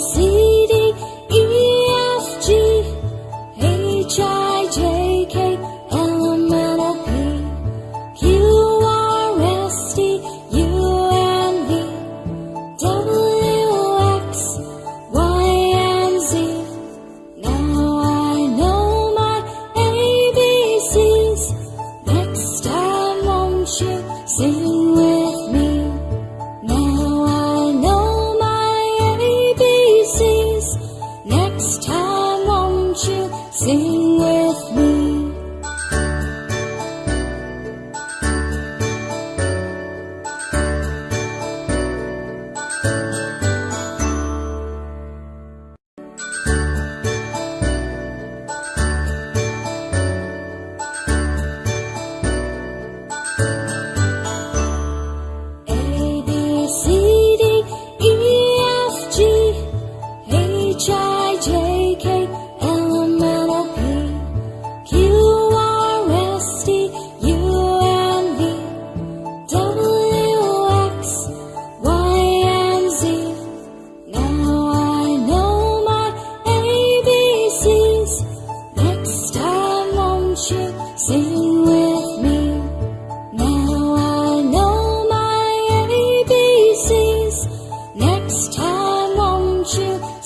sí. Sing with me. Thank